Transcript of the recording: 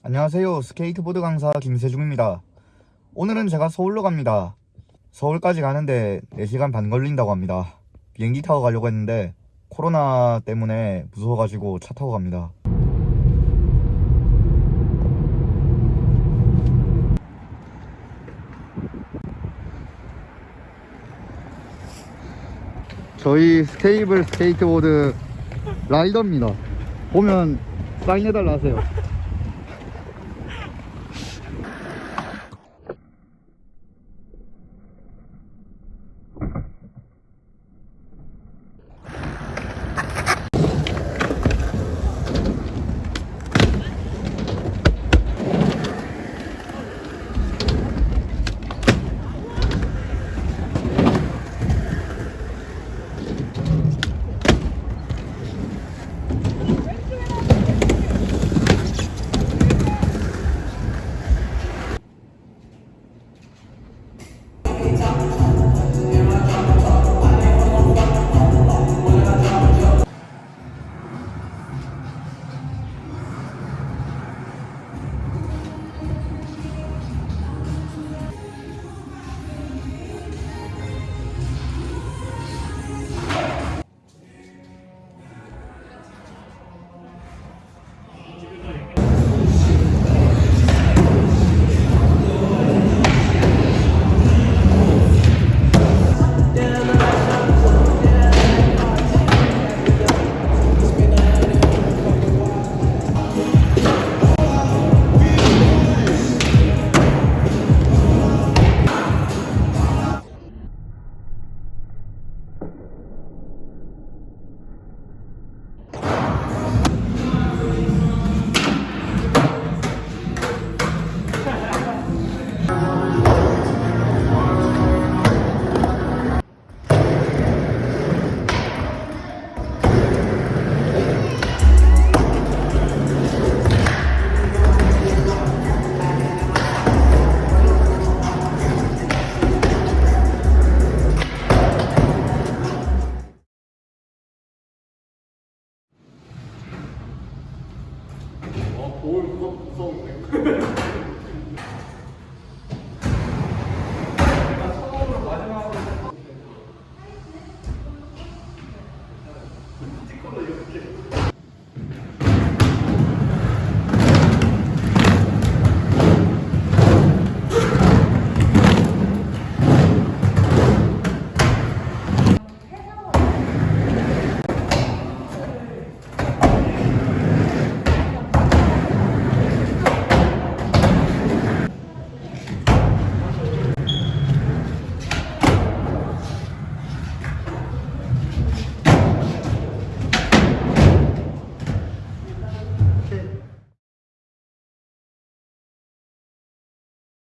안녕하세요. 스케이트보드 강사 김세중입니다. 오늘은 제가 서울로 갑니다. 서울까지 가는데 4시간 반 걸린다고 합니다. 비행기 타고 가려고 했는데 코로나 때문에 무서워가지고 차 타고 갑니다. 저희 스테이블 스케이트보드 라이더입니다. 보면 사인해달라 하세요. 아, 거울 무섭, 무서운데?